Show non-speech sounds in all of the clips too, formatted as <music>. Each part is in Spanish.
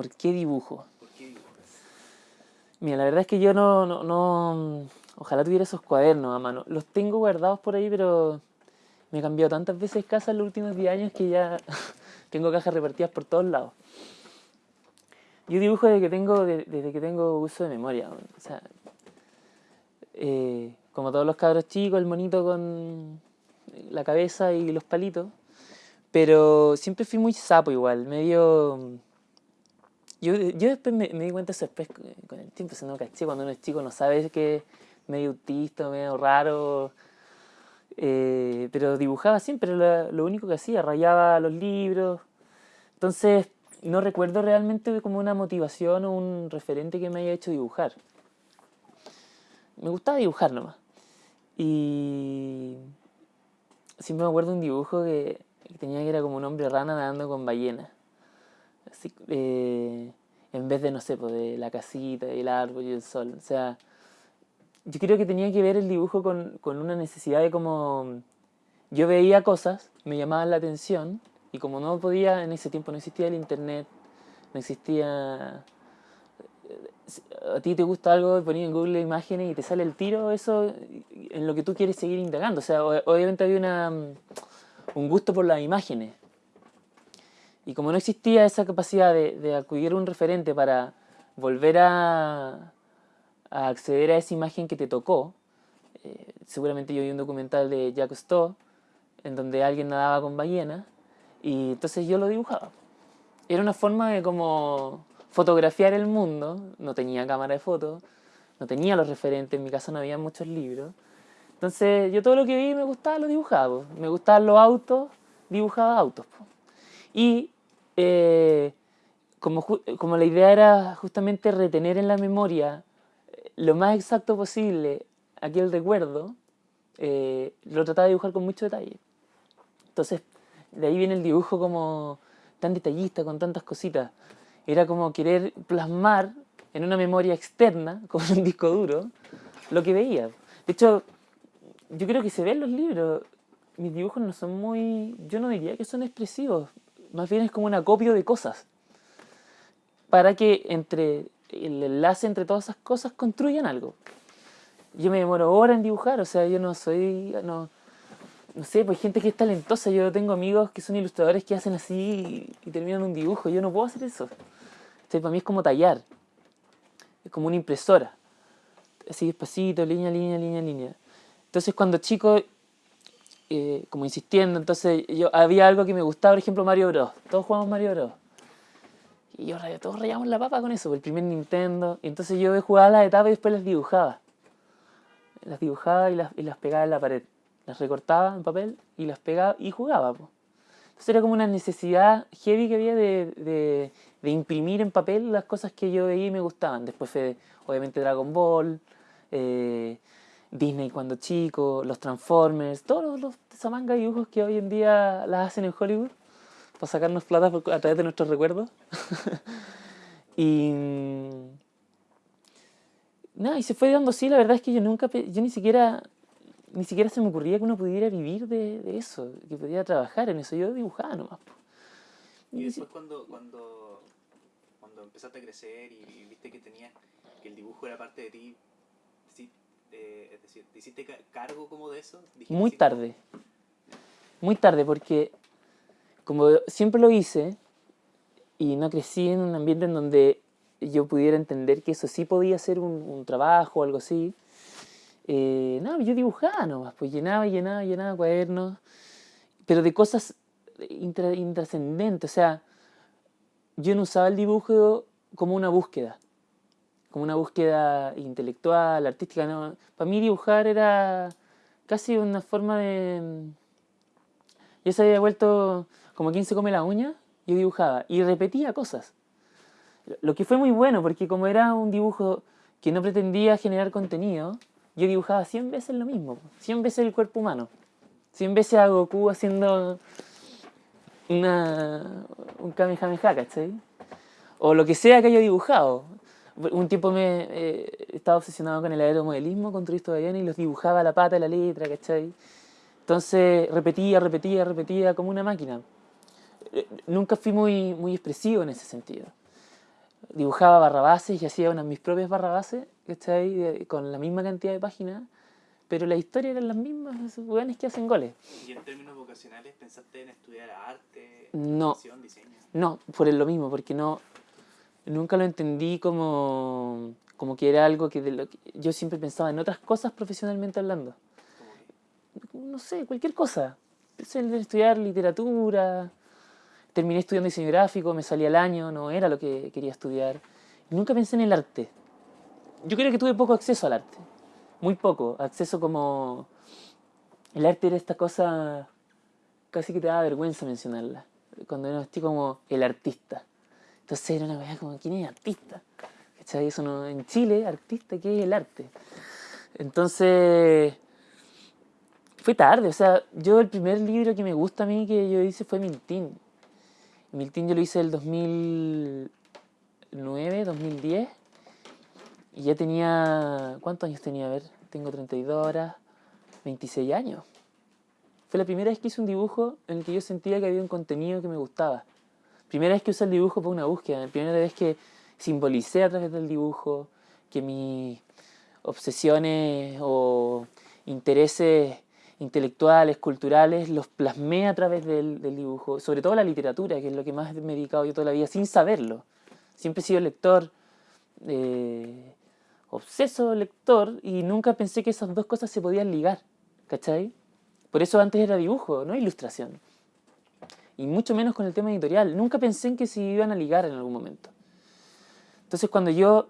¿Por qué dibujo? Mira, la verdad es que yo no, no, no, Ojalá tuviera esos cuadernos a mano. Los tengo guardados por ahí, pero me he cambiado tantas veces casa en los últimos 10 años que ya <laughs> tengo cajas repartidas por todos lados. Yo dibujo desde que tengo, desde que tengo uso de memoria. O sea, eh, como todos los cabros chicos, el monito con la cabeza y los palitos. Pero siempre fui muy sapo igual, medio... Yo, yo después me, di cuenta eso después con el tiempo, se caché, cuando uno es chico no sabe que es medio autista, medio raro, eh, pero dibujaba siempre, lo, lo único que hacía, rayaba los libros, entonces no recuerdo realmente como una motivación o un referente que me haya hecho dibujar. Me gustaba dibujar nomás. Y siempre me acuerdo un dibujo que, tenía que era como un hombre rana nadando con ballenas. Así, eh, en vez de, no sé, pues, de la casita, el árbol y el sol. O sea, yo creo que tenía que ver el dibujo con, con una necesidad de como... Yo veía cosas, me llamaban la atención, y como no podía, en ese tiempo no existía el internet, no existía... A ti te gusta algo, ponías en Google imágenes y te sale el tiro, eso en lo que tú quieres seguir indagando. O sea, obviamente había una, un gusto por las imágenes. Y como no existía esa capacidad de, acudir a un referente para volver a, acceder a esa imagen que te tocó, eh, seguramente yo vi un documental de Jacques Stowe, en donde alguien nadaba con ballenas, y entonces yo lo dibujaba. Era una forma de como fotografiar el mundo, no tenía cámara de fotos, no tenía los referentes, en mi casa no había muchos libros, entonces yo todo lo que vi me gustaba lo dibujaba, me gustaban los autos, dibujaba autos. Y eh, como, como la idea era justamente retener en la memoria eh, lo más exacto posible aquel recuerdo, eh, lo trataba de dibujar con mucho detalle. Entonces, de ahí viene el dibujo como tan detallista, con tantas cositas. Era como querer plasmar en una memoria externa, <laughs> como en un disco duro, lo que veía. De hecho, yo creo que se ven los libros. Mis dibujos no son muy... Yo no diría que son expresivos. Más bien es como un acopio de cosas. Para que entre el enlace entre todas esas cosas construyan algo. Yo me demoro horas en dibujar, o sea, yo no soy... No, no sé, pues gente que es talentosa. Yo tengo amigos que son ilustradores que hacen así y, terminan un dibujo. Yo no puedo hacer eso. O para mí es como tallar. Es como una impresora. Así despacito, línea, línea, línea, línea. Entonces cuando chico, eh, como insistiendo, entonces yo había algo que me gustaba, por ejemplo Mario Bros. Todos jugamos Mario Bros. Y yo, todos rayamos la papa con eso, el primer Nintendo. Y entonces yo jugaba las etapas y después las dibujaba. Las dibujaba y las, y las pegaba en la pared. Las recortaba en papel y las pegaba y jugaba. Entonces era como una necesidad heavy que había de, de, de, imprimir en papel las cosas que yo veía y me gustaban. Después fue, obviamente, Dragon Ball, eh, Disney cuando chico, los Transformers, todos los, esa manga de dibujos que hoy en día las hacen en Hollywood para sacarnos plata a través de nuestros recuerdos. <laughs> y nada, y se fue dando así, la verdad es que yo nunca, yo ni siquiera, ni siquiera se me ocurría que uno pudiera vivir de, eso, que pudiera trabajar en eso, yo dibujaba nomás. Y después cuando, cuando, cuando empezaste a crecer y viste que tenía que el dibujo era parte de ti, eh, es decir, ¿te hiciste cargo como de eso? Muy tarde. Muy tarde, porque como siempre lo hice y no crecí en un ambiente en donde yo pudiera entender que eso sí podía ser un, trabajo o algo así, eh, no, yo dibujaba nomás, pues llenaba, llenaba, llenaba cuadernos, pero de cosas intrascendentes, o sea, yo no usaba el dibujo como una búsqueda como una búsqueda intelectual, artística. ¿no? Para mí dibujar era casi una forma de... Yo se había vuelto como quien se come la uña, yo dibujaba y repetía cosas. Lo que fue muy bueno, porque como era un dibujo que no pretendía generar contenido, yo dibujaba 100 veces lo mismo, 100 veces el cuerpo humano, 100 veces a Goku haciendo una, un Kamehameha, ¿cachai? O lo que sea que haya dibujado un tiempo me eh, estaba obsesionado con el aeromodelismo, con turistas de y los dibujaba la pata de la letra, ¿cachai? Entonces repetía, repetía, repetía como una máquina. Eh, nunca fui muy, muy expresivo en ese sentido. dibujaba barrabases y hacía unas mis propias barrabases, ahí Con la misma cantidad de páginas, pero la historia eran las mismas, esos weones que hacen goles. ¿Y en términos vocacionales pensaste en estudiar arte, no, diseño? No, por lo mismo, porque no, nunca lo entendí como, como que era algo que, de lo que yo siempre pensaba en otras cosas profesionalmente hablando. No sé, cualquier cosa. Pensé en estudiar literatura, terminé estudiando diseño gráfico, me salía el año, no era lo que quería estudiar. nunca pensé en el arte. Yo creo que tuve poco acceso al arte, muy poco, acceso como... El arte era esta cosa casi que te daba vergüenza mencionarla, cuando era así como el artista. Entonces era una cosa como, ¿quién es artista? ¿Cachai? Eso no, en Chile, artista, ¿qué es el arte? Entonces, fue tarde, o sea, yo el primer libro que me gusta a mí que yo hice fue Mintín. Miltín yo lo hice el 2009, 2010. Y ya tenía... ¿Cuántos años tenía? A ver, tengo 32 horas, 26 años. Fue la primera vez que hice un dibujo en el que yo sentía que había un contenido que me gustaba. Primera vez que usé el dibujo para una búsqueda. Primera vez que simbolicé a través del dibujo, que mis obsesiones o intereses intelectuales, culturales, los plasmé a través del, dibujo, sobre todo la literatura, que es lo que más me he dedicado yo toda la vida, sin saberlo. Siempre he sido lector, eh, obseso lector, y nunca pensé que esas dos cosas se podían ligar, ¿cachai? Por eso antes era dibujo, no ilustración. Y mucho menos con el tema editorial. Nunca pensé en que se iban a ligar en algún momento. Entonces cuando yo,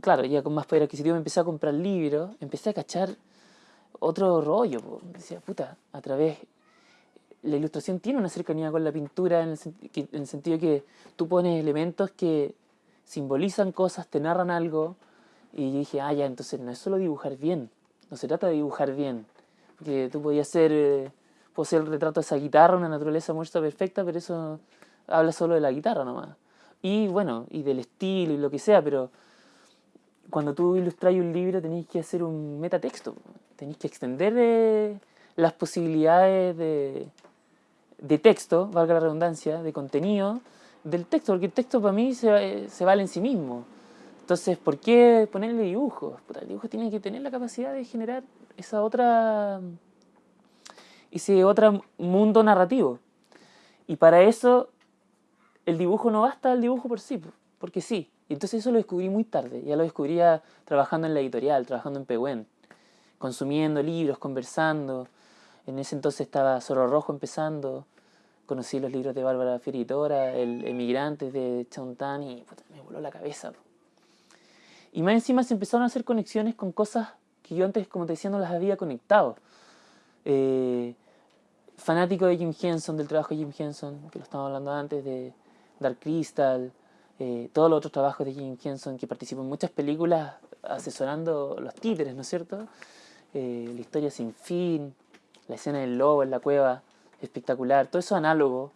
claro, ya con más poder adquisitivo me empecé a comprar libros, empecé a cachar otro rollo. Decía, puta, a través... La ilustración tiene una cercanía con la pintura en el, sentido que tú pones elementos que simbolizan cosas, te narran algo. Y dije, ah, ya, entonces no es solo dibujar bien. No se trata de dibujar bien. Porque tú podías hacer, eh, el retrato de esa guitarra, una naturaleza muerta perfecta, pero eso habla solo de la guitarra nomás. Y bueno, y del estilo y lo que sea, pero cuando tú ilustras un libro tenés que hacer un metatexto tenéis que extender eh, las posibilidades de, de, texto, valga la redundancia, de contenido del texto, porque el texto para mí se, se vale en sí mismo. Entonces, ¿por qué ponerle dibujos? el dibujo tiene que tener la capacidad de generar esa otra, ese otro mundo narrativo. Y para eso, el dibujo no basta el dibujo por sí, porque sí. Entonces eso lo descubrí muy tarde, ya lo descubría trabajando en la editorial, trabajando en Pehuen consumiendo libros, conversando. En ese entonces estaba Zorro Rojo empezando. Conocí los libros de Bárbara Feritora, El Emigrante de Chauntán y me voló la cabeza. Y más encima se empezaron a hacer conexiones con cosas que yo antes, como te decía, no las había conectado. Eh, fanático de Jim Henson, del trabajo de Jim Henson, que lo estábamos hablando antes, de Dark Crystal, eh, todos los otros trabajos de Jim Henson, que participó en muchas películas asesorando los títeres, ¿no es cierto? Eh, la historia sin fin, la escena del lobo en la cueva, espectacular, todo eso análogo.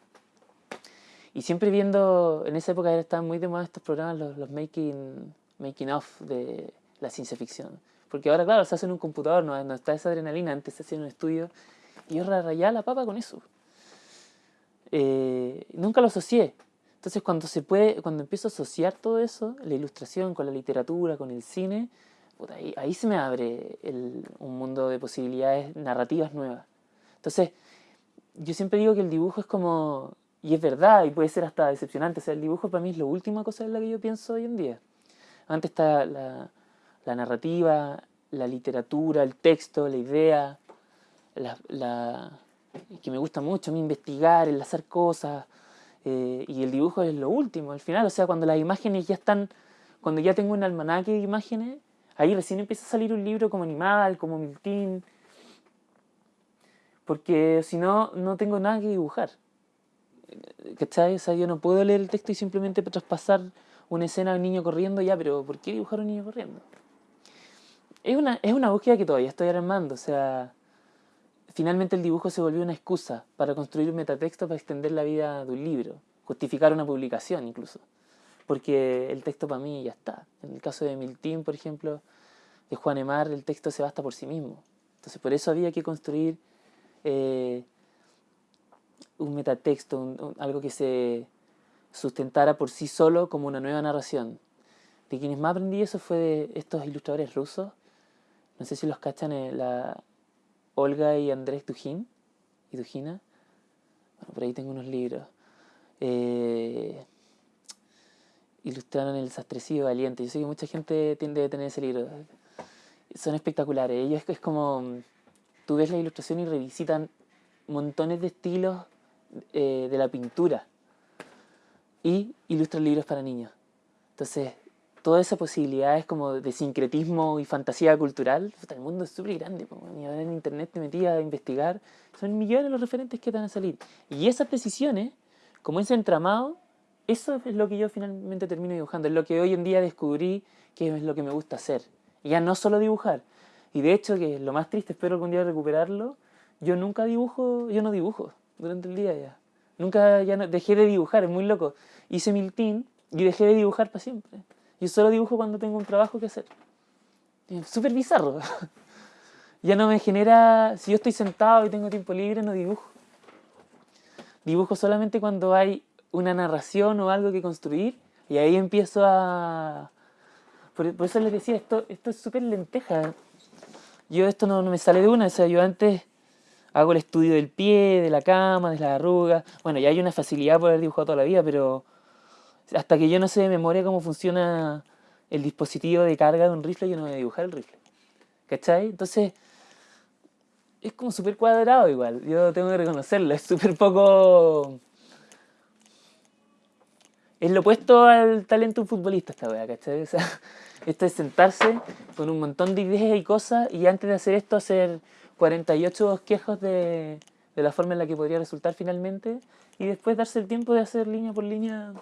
Y siempre viendo, en esa época estaban muy de moda estos programas, los, making, making of de la ciencia ficción. Porque ahora, claro, se hace en un computador, no, no está esa adrenalina, antes se hacía en un estudio. Y yo rayaba la papa con eso. Eh, nunca lo asocié. Entonces cuando se puede, cuando empiezo a asociar todo eso, la ilustración con la literatura, con el cine, ahí, se me abre un mundo de posibilidades narrativas nuevas. Entonces, yo siempre digo que el dibujo es como, y es verdad, y puede ser hasta decepcionante, o sea, el dibujo para mí es la última cosa en la que yo pienso hoy en día. Antes está la, narrativa, la literatura, el texto, la idea, la, que me gusta mucho a mí investigar, enlazar cosas, eh, y el dibujo es lo último, al final, o sea, cuando las imágenes ya están, cuando ya tengo un almanaque de imágenes, Ahí recién empieza a salir un libro como Animal, como Miltín, porque si no, no tengo nada que dibujar. ¿Cachai? O sea, yo no puedo leer el texto y simplemente traspasar una escena de un niño corriendo ya, pero ¿por qué dibujar a un niño corriendo? Es una, es una búsqueda que todavía estoy armando, o sea, finalmente el dibujo se volvió una excusa para construir un metatexto para extender la vida de un libro, justificar una publicación incluso porque el texto para mí ya está. En el caso de Miltín, por ejemplo, de Juan Emar, el texto se basta por sí mismo. Entonces por eso había que construir eh, un metatexto, algo que se sustentara por sí solo como una nueva narración. De quienes más aprendí eso fue de estos ilustradores rusos. No sé si los cachan, eh, la Olga y Andrés Dujin y Dujina. Bueno, por ahí tengo unos libros. Eh, ilustraron El Sastrecillo Valiente. Yo sé que mucha gente tiende a tener ese libro. Son espectaculares. Ellos es como. Tú ves la ilustración y revisitan montones de estilos eh, de la pintura y ilustran libros para niños. Entonces, toda esa posibilidad es como de sincretismo y fantasía cultural. El mundo es súper grande. Y ahora en internet te metías a investigar. Son millones los referentes que te van a salir. Y esas decisiones, como ese entramado, eso es lo que yo finalmente termino dibujando. Es lo que hoy en día descubrí que es lo que me gusta hacer. Y ya no solo dibujar. Y de hecho, que lo más triste, espero algún día recuperarlo, yo nunca dibujo, yo no dibujo durante el día ya. Nunca ya no, dejé de dibujar, es muy loco. Hice mil team y dejé de dibujar para siempre. Yo solo dibujo cuando tengo un trabajo que hacer. Súper bizarro. <laughs> ya no me genera, si yo estoy sentado y tengo tiempo libre, no dibujo. Dibujo solamente cuando hay una narración o algo que construir y ahí empiezo a... Por, eso les decía, esto, esto es súper lenteja. Yo esto no, no me sale de una, o sea, yo antes hago el estudio del pie, de la cama, de las arrugas. Bueno, ya hay una facilidad por haber dibujado toda la vida, pero hasta que yo no sé de memoria cómo funciona el dispositivo de carga de un rifle, yo no voy a dibujar el rifle. ¿Cachai? Entonces, es como súper cuadrado igual, yo tengo que reconocerlo, es súper poco... Es lo opuesto al talento de un futbolista esta wea, ¿cachai? O sea, <laughs> esto es sentarse con un montón de ideas y cosas y antes de hacer esto hacer 48 bosquejos de, de la forma en la que podría resultar finalmente y después darse el tiempo de hacer línea por línea,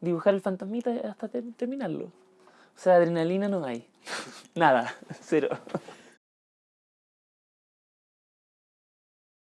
dibujar el fantasmita hasta terminarlo. O sea, adrenalina no hay. <laughs> Nada, <laughs> cero.